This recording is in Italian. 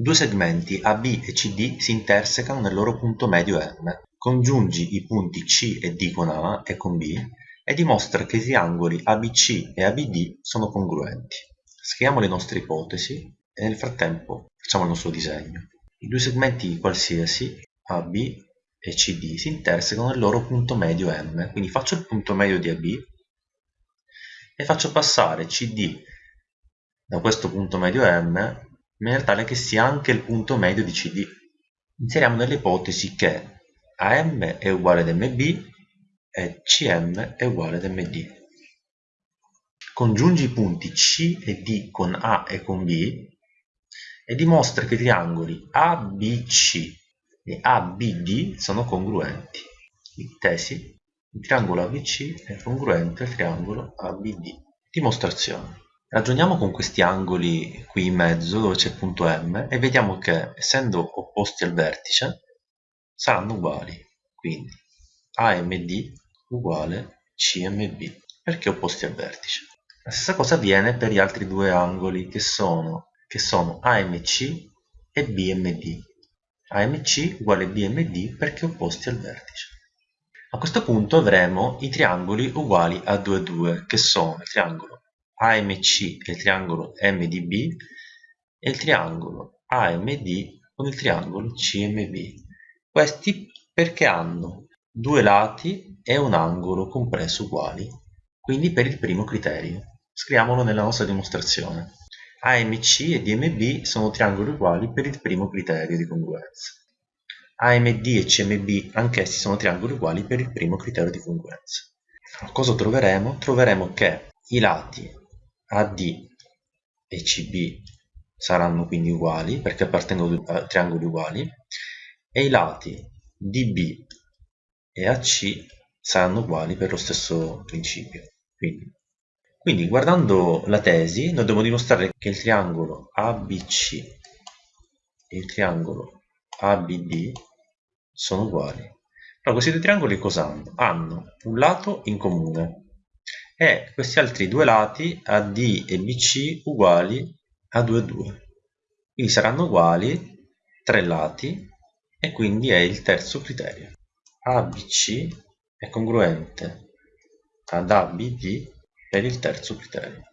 Due segmenti AB e CD si intersecano nel loro punto medio M. Congiungi i punti C e D con A e con B e dimostra che i triangoli ABC e ABD sono congruenti. Scriviamo le nostre ipotesi e nel frattempo facciamo il nostro disegno. I due segmenti qualsiasi AB e CD si intersecano nel loro punto medio M, quindi faccio il punto medio di AB e faccio passare CD da questo punto medio M in maniera tale che sia anche il punto medio di CD. Inseriamo nelle ipotesi che AM è uguale ad MB e CM è uguale ad MD. Congiungi i punti C e D con A e con B e dimostra che i triangoli ABC e ABD sono congruenti. Tesi, il triangolo ABC è congruente al triangolo ABD. Dimostrazione. Ragioniamo con questi angoli qui in mezzo dove c'è il punto M e vediamo che essendo opposti al vertice saranno uguali. Quindi AMD uguale CMB perché opposti al vertice. La stessa cosa avviene per gli altri due angoli che sono, che sono AMC e BMD. AMC uguale BMD perché opposti al vertice. A questo punto avremo i triangoli uguali a 2 2 che sono il triangolo AMC è il triangolo MDB e il triangolo AMD con il triangolo CMB. Questi perché hanno due lati e un angolo compreso uguali, quindi per il primo criterio. Scriviamolo nella nostra dimostrazione. AMC e DMB sono triangoli uguali per il primo criterio di congruenza. AMD e CMB anch'essi sono triangoli uguali per il primo criterio di congruenza. Cosa troveremo? Troveremo che i lati AD e CB saranno quindi uguali perché appartengono a triangoli uguali e i lati DB e AC saranno uguali per lo stesso principio. Quindi, quindi guardando la tesi noi dobbiamo dimostrare che il triangolo ABC e il triangolo ABD sono uguali. Allora, questi due triangoli cosa hanno? Hanno un lato in comune, e questi altri due lati AD e BC uguali a 2 2 quindi saranno uguali tre lati e quindi è il terzo criterio. ABC è congruente ad ABD per il terzo criterio